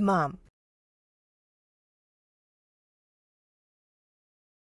mom.